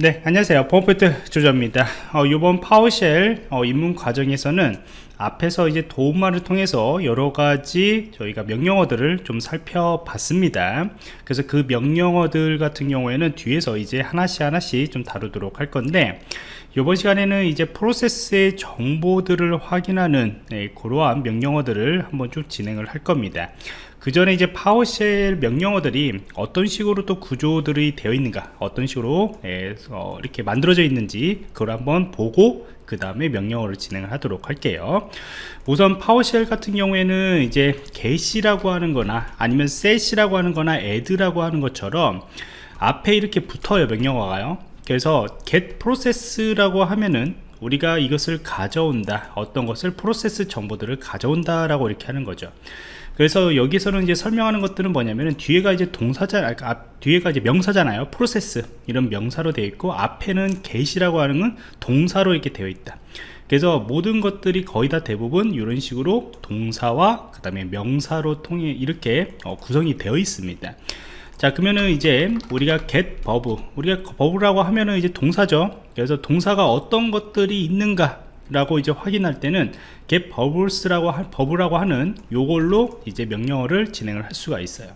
네 안녕하세요. 보안포인트 조조입니다. 어, 이번 PowerShell 어, 입문 과정에서는 앞에서 이제 도움말을 통해서 여러가지 저희가 명령어들을 좀 살펴봤습니다. 그래서 그 명령어들 같은 경우에는 뒤에서 이제 하나씩 하나씩 좀 다루도록 할 건데 이번 시간에는 이제 프로세스의 정보들을 확인하는 네, 그러한 명령어들을 한번 쭉 진행을 할 겁니다 그 전에 이제 PowerShell 명령어들이 어떤 식으로 또 구조들이 되어 있는가 어떤 식으로 예, 어, 이렇게 만들어져 있는지 그걸 한번 보고 그 다음에 명령어를 진행을 하도록 할게요. 우선 파워쉘 같은 경우에는 이제 get이라고 하는 거나 아니면 set이라고 하는 거나 add라고 하는 것처럼 앞에 이렇게 붙어요 명령어가요. 그래서 get process라고 하면은 우리가 이것을 가져온다 어떤 것을 프로세스 정보들을 가져온다 라고 이렇게 하는 거죠 그래서 여기서는 이제 설명하는 것들은 뭐냐면은 뒤에가 이제 동사자 아, 아 뒤에가 이제 명사잖아요. 프로세스. 이런 명사로 되어 있고 앞에는 get이라고 하는 건 동사로 이렇게 되어 있다. 그래서 모든 것들이 거의 다 대부분 이런 식으로 동사와 그 다음에 명사로 통해 이렇게 어, 구성이 되어 있습니다. 자 그러면은 이제 우리가 get verb 우리가 verb라고 하면은 이제 동사죠. 그래서 동사가 어떤 것들이 있는가 라고 이제 확인할 때는 get verbles라고 하, verb라고 하는 요걸로 이제 명령어를 진행을 할 수가 있어요.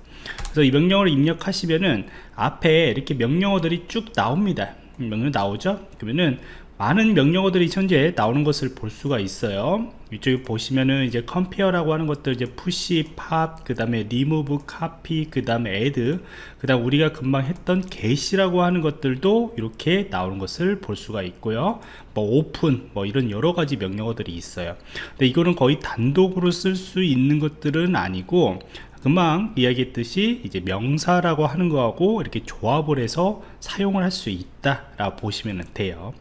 그래서 이 명령어를 입력하시면은 앞에 이렇게 명령어들이 쭉 나옵니다. 명령 나오죠? 그러면은 많은 명령어들이 현재 나오는 것을 볼 수가 있어요 이쪽에 보시면은 이제 compare라고 하는 것들 이제 push, pop, 그 다음에 remove, copy, 그 다음에 add 그 다음 우리가 금방 했던 get이라고 하는 것들도 이렇게 나오는 것을 볼 수가 있고요. 뭐 open 뭐 이런 여러 가지 명령어들이 있어요. 근데 이거는 거의 단독으로 쓸 수 있는 것들은 아니고 금방 이야기했듯이 이제 명사라고 하는 거하고 이렇게 조합을 해서 사용을 할 수 있다 라고 보시면 돼요.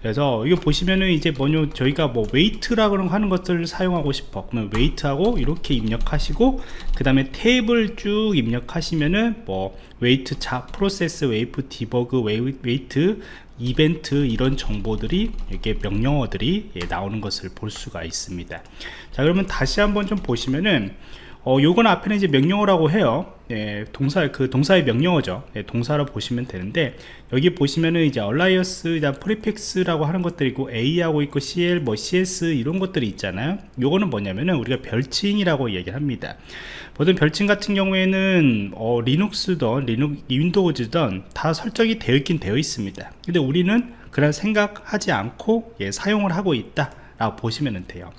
그래서 이거 보시면은 이제 뭐냐 저희가 뭐 wait라고 하는 것들을 사용하고 싶어. 그러면 wait하고 이렇게 입력하시고 그 다음에 탭을 쭉 입력하시면은 뭐 wait job process wait debug wait event 이런 정보들이 이렇게 명령어들이 예, 나오는 것을 볼 수가 있습니다. 자 그러면 다시 한번 좀 보시면은 어, 요건 앞에는 이제 명령어라고 해요. 예, 동사, 그 동사의 명령어죠. 예, 동사로 보시면 되는데, 여기 보시면은 이제 alias, prefix라고 하는 것들이 있고, A하고 있고, CL, 뭐 CS 이런 것들이 있잖아요. 요거는 뭐냐면은 우리가 별칭이라고 얘기를 합니다. 보통 별칭 같은 경우에는, 어, 리눅스든, 리눅, 윈도우즈든 다 설정이 되어 있긴 되어 있습니다. 근데 우리는 그런 생각하지 않고, 예, 사용을 하고 있다. 라고 보시면 돼요.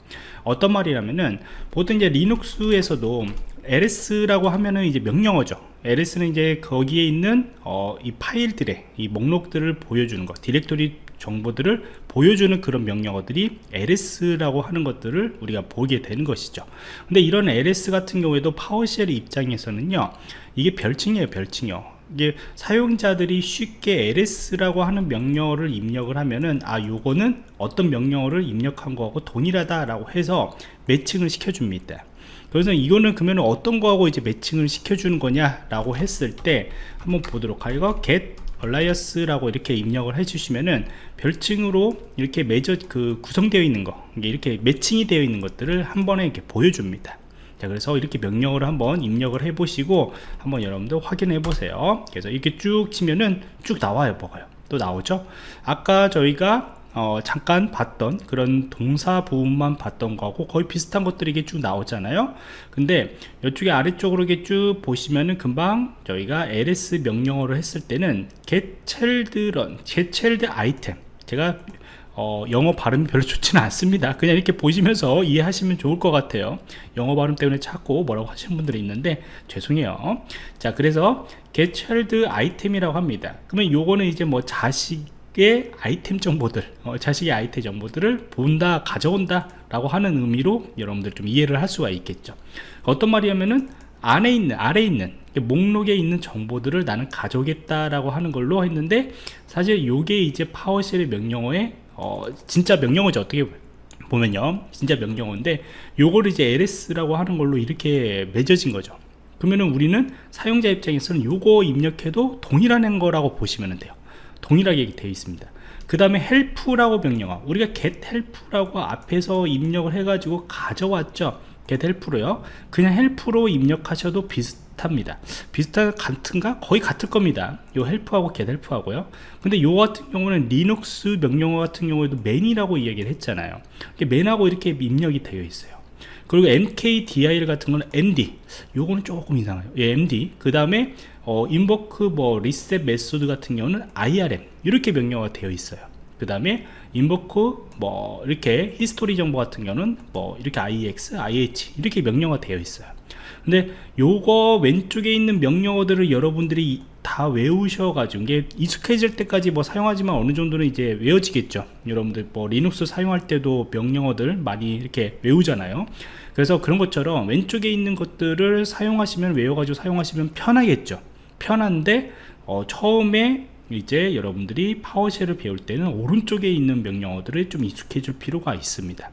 어떤 말이냐면은 보통 이제 리눅스에서도 ls.라고 하면은 이제 명령어죠. ls는 이제 거기에 있는 어, 이 파일들의 이 목록들을 보여주는 것 디렉토리 정보들을 보여주는 그런 명령어들이 ls.라고 하는 것들을 우리가 보게 되는 것이죠. 근데 이런 ls 같은 경우에도 PowerShell 입장에서는요 이게 별칭이에요 별칭이요 이게 사용자들이 쉽게 ls라고 하는 명령어를 입력을 하면은 아 요거는 어떤 명령어를 입력한 거하고 동일하다 라고 해서 매칭을 시켜줍니다. 그래서 이거는 그러면 어떤 거하고 이제 매칭을 시켜주는 거냐 라고 했을 때 한번 보도록 하고 get alias라고 이렇게 입력을 해주시면은 별칭으로 이렇게 매저 그 구성되어 있는 거 이렇게 매칭이 되어 있는 것들을 한 번에 이렇게 보여줍니다 자 그래서 이렇게 명령을 한번 입력을 해 보시고 한번 여러분들 확인해 보세요. 그래서 이렇게 쭉 치면은 쭉 나와요 뭐가요? 또 나오죠? 아까 저희가 어, 잠깐 봤던 그런 동사 부분만 봤던 거하고 거의 비슷한 것들이 이게 쭉 나오잖아요? 근데 이쪽에 아래쪽으로 이렇게 쭉 보시면은 금방 저희가 ls 명령어를 했을 때는 get child run get child item. 제가 어, 영어 발음이 별로 좋지는 않습니다. 그냥 이렇게 보시면서 이해하시면 좋을 것 같아요. 영어 발음 때문에 자꾸 뭐라고 하시는 분들이 있는데 죄송해요. 자 그래서 get child item이라고 합니다. 그러면 요거는 이제 뭐 자식의 아이템 정보들 어, 자식의 아이템 정보들을 본다 가져온다 라고 하는 의미로 여러분들 좀 이해를 할 수가 있겠죠. 어떤 말이냐면은 안에 있는 아래에 있는 목록에 있는 정보들을 나는 가져오겠다라고 하는 걸로 했는데 사실 요게 이제 파워쉘의 명령어에 어, 진짜 명령어죠 어떻게 보면요. 진짜 명령어인데 요거를 이제 ls라고 하는 걸로 이렇게 맺어진 거죠. 그러면은 우리는 사용자 입장에서는 요거 입력해도 동일한 거라고 보시면 돼요. 동일하게 되어 있습니다. 그 다음에 help라고 명령어. 우리가 get help라고 앞에서 입력을 해 가지고 가져왔죠. get help로요. 그냥 help로 입력하셔도 비슷 비슷합니다. 비슷한 같은가? 거의 같을 겁니다. 요 헬프하고 get 헬프하고요. 근데 요 같은 경우는 리눅스 명령어 같은 경우에도 man이라고 이야기를 했잖아요. man하고 이렇게 입력이 되어 있어요. 그리고 mkdir 같은 거는 md. 요거는 조금 이상해요. 예, md. 그 다음에 어, invoke 뭐 rest method 같은 경우는 irm. 이렇게 명령어가 되어 있어요. 그 다음에 invoke 뭐 이렇게 history 정보 같은 경우는 뭐 이렇게 ix, ih 이렇게 명령어가 되어 있어요 근데 요거 왼쪽에 있는 명령어들을 여러분들이 다 외우셔 가지고 이게 익숙해질 때까지 뭐 사용하지만 어느 정도는 이제 외워지겠죠. 여러분들 뭐 리눅스 사용할 때도 명령어들 많이 이렇게 외우잖아요. 그래서 그런 것처럼 왼쪽에 있는 것들을 사용하시면 외워가지고 사용하시면 편하겠죠. 편한데 어, 처음에 이제 여러분들이 파워쉘을 배울 때는 오른쪽에 있는 명령어들을 좀 익숙해질 필요가 있습니다.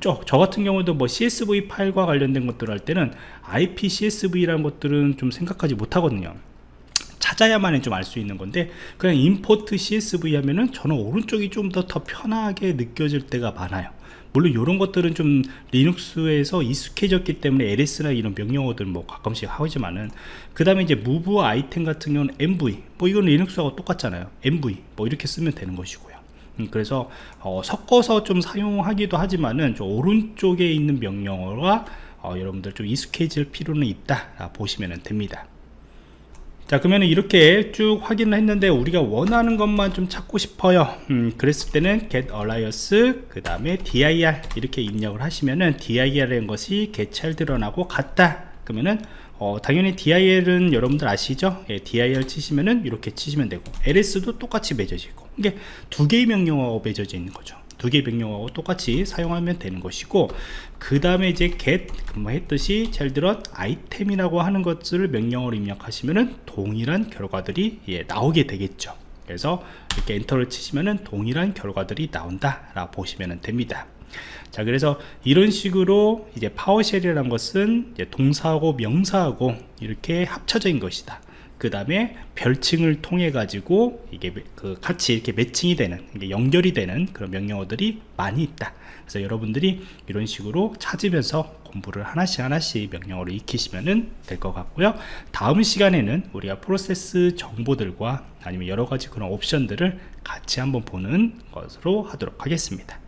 저, 저 같은 경우도 뭐 CSV 파일과 관련된 것들 할 때는 IP CSV라는 것들은 좀 생각하지 못하거든요. 찾아야만 좀 알 수 있는 건데 그냥 임포트 CSV 하면은 저는 오른쪽이 좀 더 더 편하게 느껴질 때가 많아요 물론 이런 것들은 좀 리눅스에서 익숙해졌기 때문에 LS나 이런 명령어들 뭐 가끔씩 하지만은 그 다음에 이제 move 아이템 같은 경우는 MV 뭐 이건 리눅스하고 똑같잖아요. MV 뭐 이렇게 쓰면 되는 것이고요. 음, 그래서 어, 섞어서 좀 사용하기도 하지만은 저 오른쪽에 있는 명령어가 어, 여러분들 좀 익숙해질 필요는 있다 보시면 됩니다 자 그러면 이렇게 쭉 확인을 했는데 우리가 원하는 것만 좀 찾고 싶어요. 음, 그랬을 때는 get alias 그 다음에 dir 이렇게 입력을 하시면은 dir이라는 것이 get children하고 같다. 그러면은 어, 당연히 dir은 여러분들 아시죠? 예, dir 치시면은 이렇게 치시면 되고 ls도 똑같이 맺어지고 이게 두 개의 명령어가 맺어져 있는 거죠 두 개의 명령어하고 똑같이 사용하면 되는 것이고 그 다음에 이제 get 금방 했듯이 잘 들어 아이템이라고 하는 것을 명령어로 입력하시면은 동일한 결과들이 예, 나오게 되겠죠. 그래서 이렇게 엔터를 치시면은 동일한 결과들이 나온다 라 보시면 됩니다. 자 그래서 이런 식으로 이제 PowerShell이라는 것은 동사하고 명사하고 이렇게 있는 것이다 그 다음에 별칭을 통해 가지고 이게 그 같이 이렇게 매칭이 되는 연결이 되는 그런 명령어들이 많이 있다. 그래서 여러분들이 이런 식으로 찾으면서 공부를 하나씩 하나씩 명령어를 익히시면 될 것 같고요. 다음 시간에는 우리가 프로세스 정보들과 아니면 여러 가지 그런 옵션들을 같이 한번 보는 것으로 하도록 하겠습니다